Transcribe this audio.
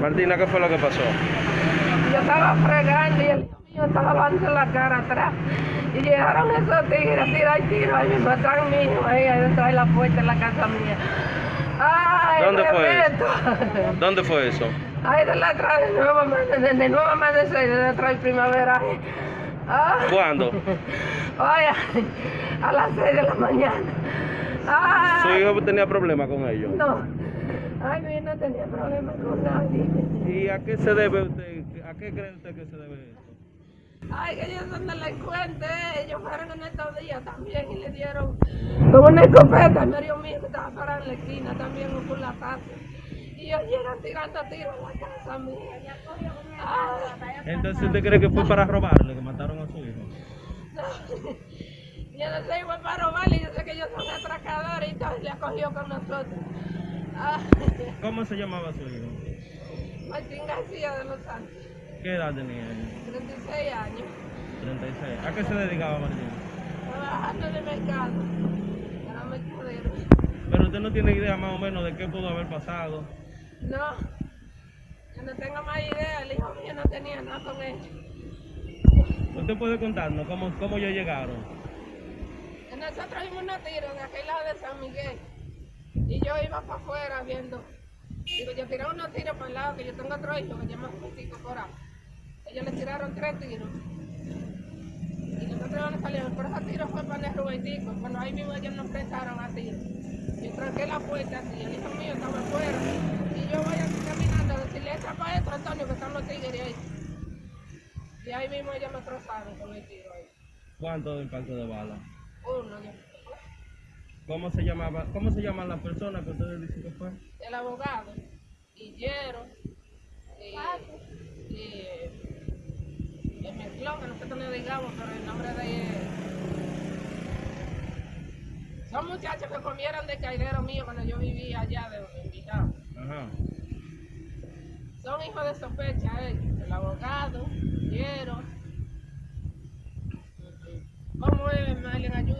Martina, ¿qué fue lo que pasó? Yo estaba fregando y el hijo mío estaba dando la cara atrás. Y llegaron esos tigres a tirar tiros ahí mismo, atrás mío, ahí dentro de la puerta de la casa mía. ¡Ay, ¿Dónde fue respeto! ¿Dónde fue eso? Ay, de la atrás, de nuevo, de, de nuevo amanecer, de atrás de primavera. Ay. Ah. ¿Cuándo? Oye, a las 6 de la mañana. Ay. ¿Su hijo tenía problemas con ellos? No. Ay, hijo no tenía problemas con nadie. ¿Y a qué se debe usted? ¿A qué cree usted que se debe esto? Ay, que ellos son delincuentes. Ellos fueron en estos días también y le dieron con una escopeta al medio mío que estaba parado en la esquina también por la casa. Y ellos llegan tirando tiros a la casa mía. Ay. Entonces, ¿usted cree que fue para robarle, que mataron a su hijo? Yo no sé, igual para robarle, yo sé que ellos son atracadores y todo, y le acogió con nosotros. Ay. ¿Cómo se llamaba su hijo? Martín García de los Santos, ¿Qué edad tenía él? 36 años, 36. ¿A qué se dedicaba Martín? trabajando en el mercado, era mercadero. Pero usted no tiene idea más o menos de qué pudo haber pasado. No, yo no tengo más idea, el hijo mío no tenía nada con ellos. ¿Usted puede contarnos cómo, cómo ellos llegaron? Nosotros vimos unos tiros en aquel lado de San Miguel y yo iba para afuera viendo. Digo, yo tiré unos tiros para el lado, que yo tengo otro hijo que llama Justico Coral. Ellos le tiraron tres tiros. Y nosotros no salimos, pero esos tiros fue para el Rubentico. Cuando ahí mismo ellos nos prestaron a tiros. Yo tranqué la puerta así, el hijo mío estaba afuera. Y yo voy así caminando a decirle, echa para esto, Antonio, que están los tigres ahí. Y ahí mismo ellos me trozaron con el tiro ahí. ¿Cuánto de impacto de bala? ¿Cómo se llamaba? ¿Cómo se llama la persona que ustedes dicen que fue? El abogado, Guillero, eh, ah, eh, el mezclón, que nosotros le digamos, pero el nombre de él. Son muchachos que comieron de caidero mío cuando yo vivía allá de invitado. Ajá. Son hijos de sospecha ellos, el abogado, Guillero. ¿Cómo es, Marlene? Ayuda.